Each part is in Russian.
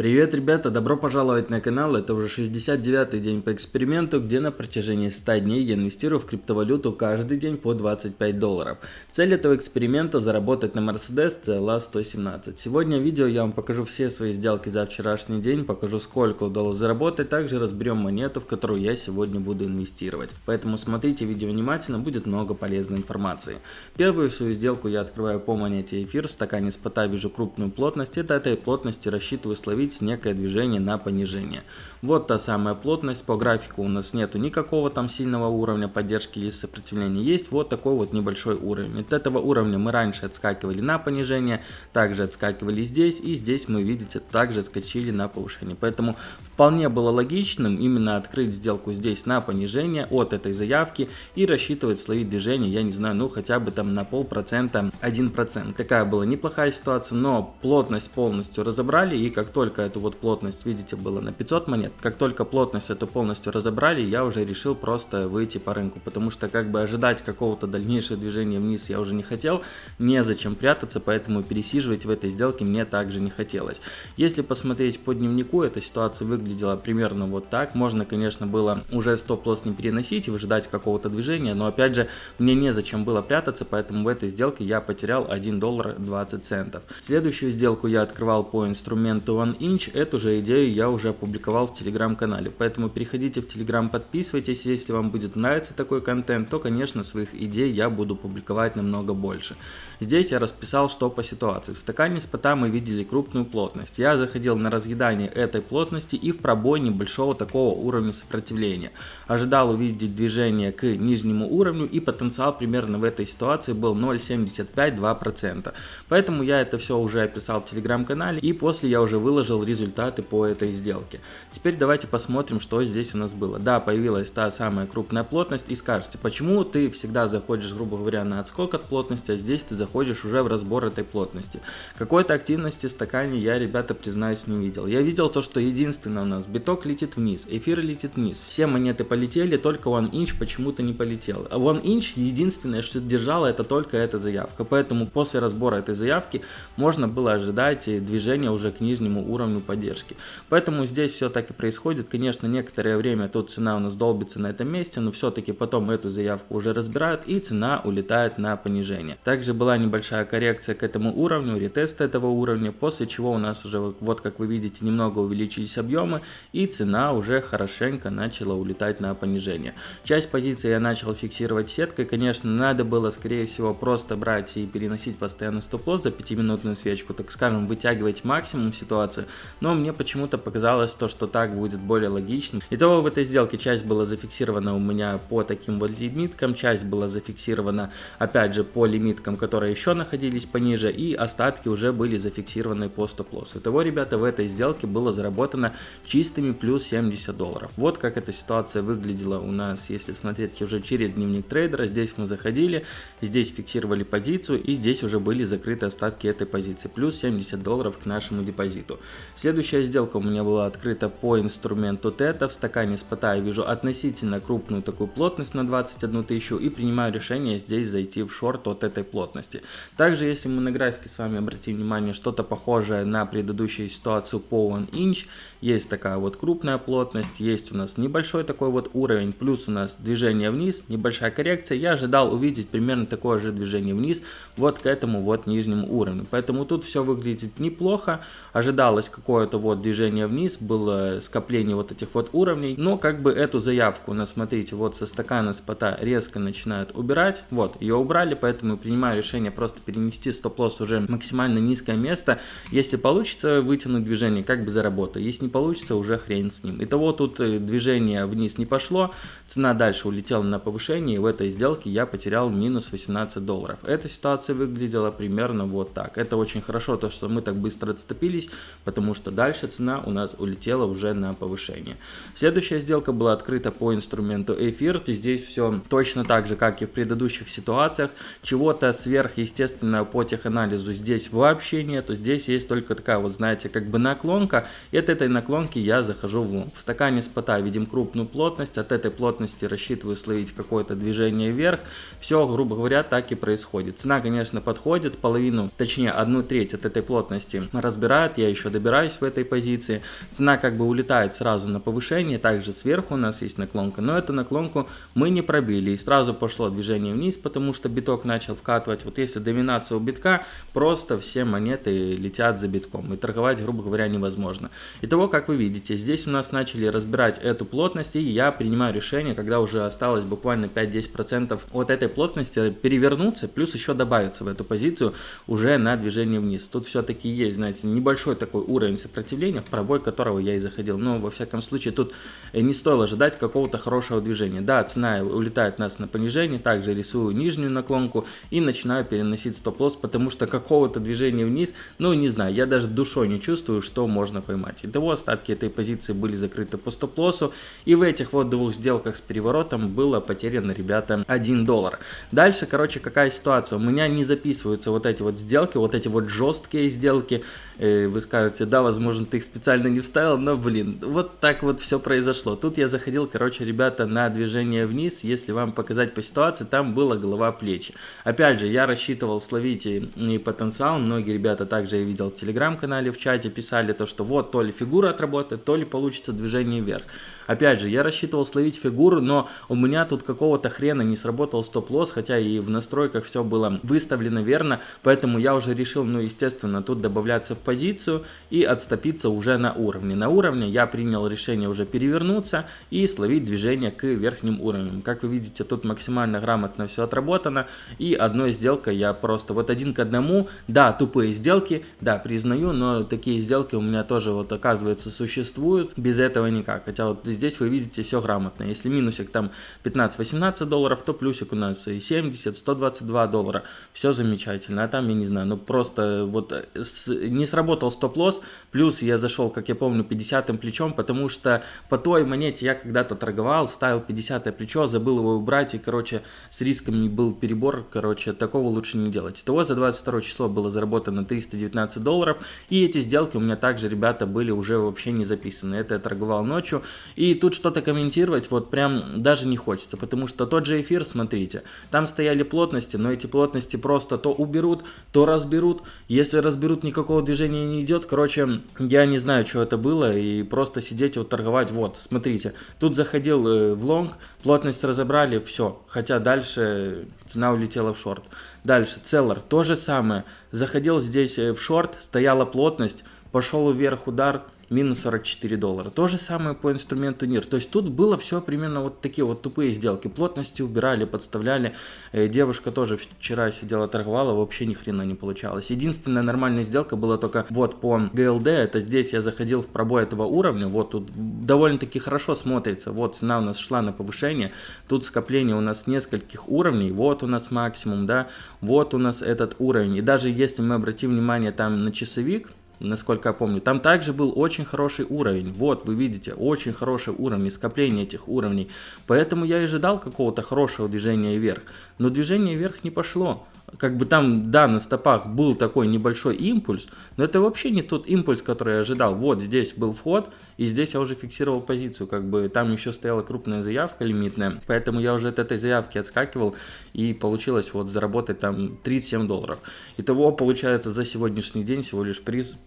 Привет, ребята! Добро пожаловать на канал. Это уже 69-й день по эксперименту, где на протяжении 100 дней я инвестирую в криптовалюту каждый день по 25 долларов. Цель этого эксперимента заработать на Mercedes CLA 117. Сегодня в видео я вам покажу все свои сделки за вчерашний день, покажу сколько удалось заработать, также разберем монету, в которую я сегодня буду инвестировать. Поэтому смотрите видео внимательно, будет много полезной информации. Первую свою сделку я открываю по монете эфир, в стакане спота вижу крупную плотность, это этой плотности рассчитываю словить появить некое движение на понижение. Вот та самая плотность, по графику у нас нету никакого там сильного уровня поддержки или сопротивления, есть вот такой вот небольшой уровень. От этого уровня мы раньше отскакивали на понижение, также отскакивали здесь и здесь мы, видите, также отскочили на повышение. Поэтому вполне было логичным именно открыть сделку здесь на понижение от этой заявки и рассчитывать словить движение, я не знаю, ну хотя бы там на полпроцента, 1%. Такая была неплохая ситуация, но плотность полностью разобрали и как только только эту вот плотность, видите, было на 500 монет. Как только плотность эту полностью разобрали, я уже решил просто выйти по рынку, потому что как бы ожидать какого-то дальнейшего движения вниз я уже не хотел, незачем прятаться, поэтому пересиживать в этой сделке мне также не хотелось. Если посмотреть по дневнику, эта ситуация выглядела примерно вот так. Можно, конечно, было уже стоп-лосс не переносить и выжидать какого-то движения, но опять же, мне незачем было прятаться, поэтому в этой сделке я потерял 1 доллар 20 центов. Следующую сделку я открывал по инструменту Inch, эту же идею я уже опубликовал в телеграм-канале, поэтому переходите в телеграм, подписывайтесь, если вам будет нравиться такой контент, то, конечно, своих идей я буду публиковать намного больше. Здесь я расписал, что по ситуации. В стакане спота мы видели крупную плотность. Я заходил на разъедание этой плотности и в пробой небольшого такого уровня сопротивления. Ожидал увидеть движение к нижнему уровню и потенциал примерно в этой ситуации был 0,75-2%. Поэтому я это все уже описал в телеграм-канале и после я уже выложил выложил результаты по этой сделке. Теперь давайте посмотрим, что здесь у нас было. Да, появилась та самая крупная плотность и скажете, почему ты всегда заходишь, грубо говоря, на отскок от плотности, а здесь ты заходишь уже в разбор этой плотности. Какой-то активности в стакане я, ребята, признаюсь, не видел. Я видел то, что единственное у нас биток летит вниз, эфир летит вниз. Все монеты полетели, только One Inch почему-то не полетел. А One Inch единственное, что держало, это только эта заявка. Поэтому после разбора этой заявки можно было ожидать движения уже к нижнему уровню уровню поддержки. Поэтому здесь все так и происходит. Конечно, некоторое время тут цена у нас долбится на этом месте, но все-таки потом эту заявку уже разбирают и цена улетает на понижение. Также была небольшая коррекция к этому уровню, ретест этого уровня, после чего у нас уже, вот как вы видите, немного увеличились объемы и цена уже хорошенько начала улетать на понижение. Часть позиций я начал фиксировать сеткой, конечно, надо было скорее всего просто брать и переносить постоянно стоп-лосс за 5-минутную свечку, так скажем, вытягивать максимум ситуации, но мне почему-то показалось то, что так будет более логично. Итого в этой сделке часть была зафиксирована у меня по таким вот лимиткам, часть была зафиксирована опять же по лимиткам, которые еще находились пониже, и остатки уже были зафиксированы по стоп-лоссу. Итого, ребята, в этой сделке было заработано чистыми плюс 70 долларов. Вот как эта ситуация выглядела у нас, если смотреть уже через дневник трейдера. Здесь мы заходили, здесь фиксировали позицию, и здесь уже были закрыты остатки этой позиции, плюс 70 долларов к нашему депозиту. Следующая сделка у меня была открыта по инструменту тета. В стакане спота я вижу относительно крупную такую плотность на 21 тысячу и принимаю решение здесь зайти в шорт от этой плотности. Также, если мы на графике с вами обратим внимание, что-то похожее на предыдущую ситуацию по One Inch, есть такая вот крупная плотность, есть у нас небольшой такой вот уровень, плюс у нас движение вниз, небольшая коррекция. Я ожидал увидеть примерно такое же движение вниз вот к этому вот нижнему уровню. Поэтому тут все выглядит неплохо. Ожидалось какое-то вот движение вниз, было скопление вот этих вот уровней, но как бы эту заявку, на смотрите, вот со стакана спота резко начинают убирать, вот, ее убрали, поэтому принимаю решение просто перенести стоп-лосс уже максимально низкое место, если получится вытянуть движение, как бы заработаю, если не получится, уже хрен с ним. Итого тут э, движение вниз не пошло, цена дальше улетела на повышение, и в этой сделке я потерял минус 18 долларов. Эта ситуация выглядела примерно вот так. Это очень хорошо, то что мы так быстро отступились, потому потому что дальше цена у нас улетела уже на повышение. Следующая сделка была открыта по инструменту эфир. И здесь все точно так же, как и в предыдущих ситуациях. Чего-то сверхъестественного по теханализу здесь вообще нету. Здесь есть только такая вот, знаете, как бы наклонка. И от этой наклонки я захожу в лонг. В стакане спота видим крупную плотность. От этой плотности рассчитываю словить какое-то движение вверх. Все, грубо говоря, так и происходит. Цена, конечно, подходит. Половину, точнее, одну треть от этой плотности разбирают. Я еще добираю разбираюсь в этой позиции. Цена как бы улетает сразу на повышение, также сверху у нас есть наклонка, но эту наклонку мы не пробили и сразу пошло движение вниз, потому что биток начал вкатывать. Вот если доминация у битка, просто все монеты летят за битком и торговать, грубо говоря, невозможно. Итого, как вы видите, здесь у нас начали разбирать эту плотность и я принимаю решение, когда уже осталось буквально 5-10% от этой плотности перевернуться, плюс еще добавиться в эту позицию уже на движение вниз. Тут все-таки есть, знаете, небольшой такой уровень сопротивления, в пробой которого я и заходил. Но, во всяком случае, тут не стоило ожидать какого-то хорошего движения. Да, цена улетает нас на понижение, также рисую нижнюю наклонку и начинаю переносить стоп-лосс, потому что какого-то движения вниз, ну, не знаю, я даже душой не чувствую, что можно поймать. Итого, остатки этой позиции были закрыты по стоп-лоссу, и в этих вот двух сделках с переворотом было потеряно, ребята, 1 доллар. Дальше, короче, какая ситуация? У меня не записываются вот эти вот сделки, вот эти вот жесткие сделки. Э, вы скажете, да, возможно, ты их специально не вставил, но, блин, вот так вот все произошло. Тут я заходил, короче, ребята, на движение вниз. Если вам показать по ситуации, там была голова плечи. Опять же, я рассчитывал словить и потенциал. Многие ребята также я видел в телеграм-канале, в чате писали то, что вот то ли фигура отработает, то ли получится движение вверх. Опять же, я рассчитывал словить фигуру, но у меня тут какого-то хрена не сработал стоп-лосс, хотя и в настройках все было выставлено верно, поэтому я уже решил, ну, естественно, тут добавляться в позицию и отступиться уже на уровне. На уровне я принял решение уже перевернуться и словить движение к верхним уровням. Как вы видите, тут максимально грамотно все отработано, и одной сделкой я просто вот один к одному, да, тупые сделки, да, признаю, но такие сделки у меня тоже вот оказывается существуют, без этого никак, хотя вот вы видите все грамотно. Если минусик там 15-18 долларов, то плюсик у нас и 70-122 доллара. Все замечательно. А там, я не знаю, ну просто вот э, с, не сработал стоп-лосс, плюс я зашел, как я помню, 50-м плечом, потому что по той монете я когда-то торговал, ставил 50 плечо, забыл его убрать, и, короче, с риском не был перебор, короче, такого лучше не делать. Итого за 22 число было заработано 319 долларов, и эти сделки у меня также, ребята, были уже вообще не записаны. Это я торговал ночью, и тут что-то комментировать вот прям даже не хочется, потому что тот же эфир, смотрите, там стояли плотности, но эти плотности просто то уберут, то разберут. Если разберут, никакого движения не идет. Короче, я не знаю, что это было, и просто сидеть вот торговать. Вот, смотрите, тут заходил э, в лонг, плотность разобрали, все. Хотя дальше цена улетела в шорт. Дальше, целлар, то же самое. Заходил здесь э, в шорт, стояла плотность, пошел вверх удар, минус 44 доллара. То же самое по инструменту NIR. То есть тут было все примерно вот такие вот тупые сделки. Плотности убирали, подставляли. Э, девушка тоже вчера сидела торговала, вообще ни хрена не получалось. Единственная нормальная сделка была только вот по GLD. Это здесь я заходил в пробой этого уровня. Вот тут довольно-таки хорошо смотрится. Вот цена у нас шла на повышение. Тут скопление у нас нескольких уровней. Вот у нас максимум, да. Вот у нас этот уровень. И даже если мы обратим внимание там на часовик, насколько я помню. Там также был очень хороший уровень. Вот, вы видите, очень хороший уровень, скопление этих уровней. Поэтому я и ожидал какого-то хорошего движения вверх. Но движение вверх не пошло как бы там, да, на стопах был такой небольшой импульс, но это вообще не тот импульс, который я ожидал. Вот здесь был вход, и здесь я уже фиксировал позицию, как бы там еще стояла крупная заявка лимитная, поэтому я уже от этой заявки отскакивал, и получилось вот заработать там 37 долларов. Итого получается за сегодняшний день всего лишь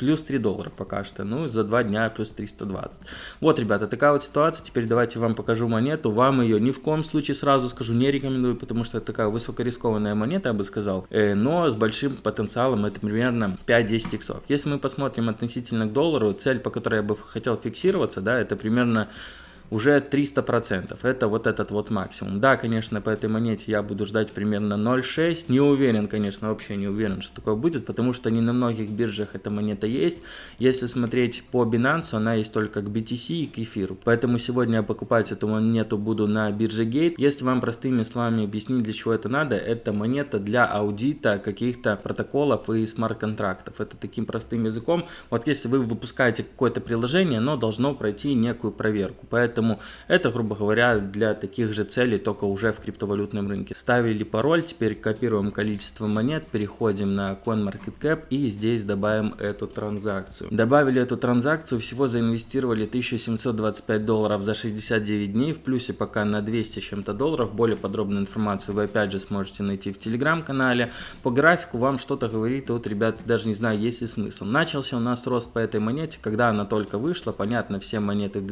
плюс 3 доллара пока что, ну за 2 дня плюс 320. Вот, ребята, такая вот ситуация, теперь давайте вам покажу монету, вам ее ни в коем случае сразу скажу не рекомендую, потому что это такая высокорискованная монета, я бы сказал, э, но с большим потенциалом это примерно 5-10 иксов. Если мы посмотрим относительно к доллару, цель, по которой я бы хотел фиксироваться, да, это примерно уже 300%. Это вот этот вот максимум. Да, конечно, по этой монете я буду ждать примерно 0.6. Не уверен, конечно, вообще не уверен, что такое будет, потому что не на многих биржах эта монета есть. Если смотреть по Binance, она есть только к BTC и к эфиру. Поэтому сегодня я покупать эту монету буду на бирже Gate. Если вам простыми словами объяснить, для чего это надо, это монета для аудита каких-то протоколов и смарт-контрактов. Это таким простым языком. Вот если вы выпускаете какое-то приложение, оно должно пройти некую проверку. Поэтому Поэтому это, грубо говоря, для таких же целей, только уже в криптовалютном рынке. Ставили пароль, теперь копируем количество монет, переходим на CoinMarketCap и здесь добавим эту транзакцию. Добавили эту транзакцию, всего заинвестировали 1725 долларов за 69 дней, в плюсе пока на 200 с чем-то долларов. Более подробную информацию вы опять же сможете найти в телеграм-канале. По графику вам что-то говорит, вот, ребят, даже не знаю, есть ли смысл. Начался у нас рост по этой монете, когда она только вышла, понятно, все монеты в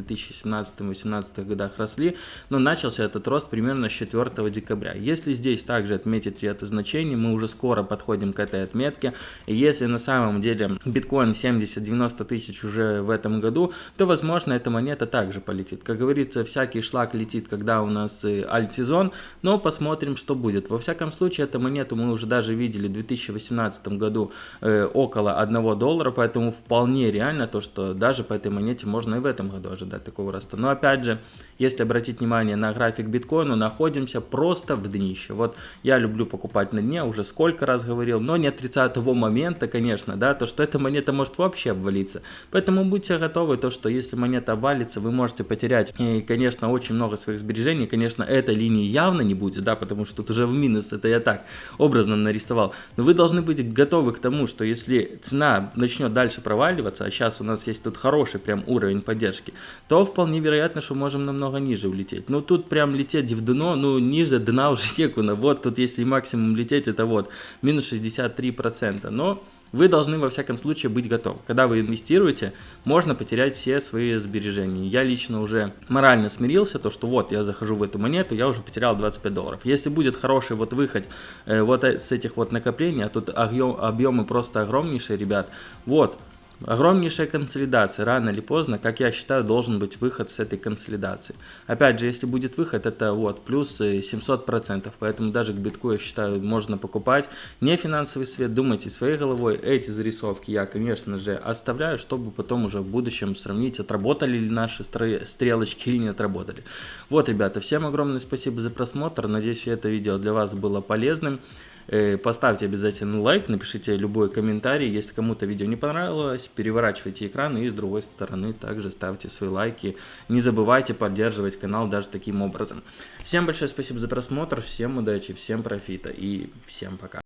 2017-2018 годах росли, но начался этот рост примерно с 4 декабря. Если здесь также отметить это значение, мы уже скоро подходим к этой отметке, и если на самом деле биткоин 70-90 тысяч уже в этом году, то возможно эта монета также полетит. Как говорится, всякий шлак летит, когда у нас э, альт-сезон, но посмотрим, что будет. Во всяком случае, эту монету мы уже даже видели в 2018 году э, около 1 доллара, поэтому вполне реально то, что даже по этой монете можно и в этом году ожидать такого роста. Но опять же, если обратить внимание на график биткоина, находимся просто в днище. Вот я люблю покупать на дне, уже сколько раз говорил, но не отрицаю того момента, конечно, да, то, что эта монета может вообще обвалиться. Поэтому будьте готовы, то, что если монета обвалится, вы можете потерять, и, конечно, очень много своих сбережений. Конечно, этой линии явно не будет, да, потому что тут уже в минус, это я так образно нарисовал. Но вы должны быть готовы к тому, что если цена начнет дальше проваливаться, а сейчас у нас есть тут хороший прям уровень поддержки, то вполне вероятно, что можем намного ниже улететь. Ну тут прям лететь в дно, ну ниже дна уже некуда. Вот тут если максимум лететь, это вот минус 63%. Но вы должны во всяком случае быть готовы. Когда вы инвестируете, можно потерять все свои сбережения. Я лично уже морально смирился, то что вот я захожу в эту монету, я уже потерял 25 долларов. Если будет хороший вот выход э, вот с этих вот накоплений, а тут объем, объемы просто огромнейшие, ребят, вот, Огромнейшая консолидация, рано или поздно, как я считаю, должен быть выход с этой консолидации. Опять же, если будет выход, это вот плюс 700%, поэтому даже к битку, я считаю, можно покупать. Не финансовый свет, думайте своей головой. Эти зарисовки я, конечно же, оставляю, чтобы потом уже в будущем сравнить, отработали ли наши стрелочки или не отработали. Вот, ребята, всем огромное спасибо за просмотр, надеюсь, это видео для вас было полезным. Э, поставьте обязательно лайк, напишите любой комментарий. Если кому-то видео не понравилось, переворачивайте экран и с другой стороны также ставьте свои лайки. Не забывайте поддерживать канал даже таким образом. Всем большое спасибо за просмотр, всем удачи, всем профита и всем пока.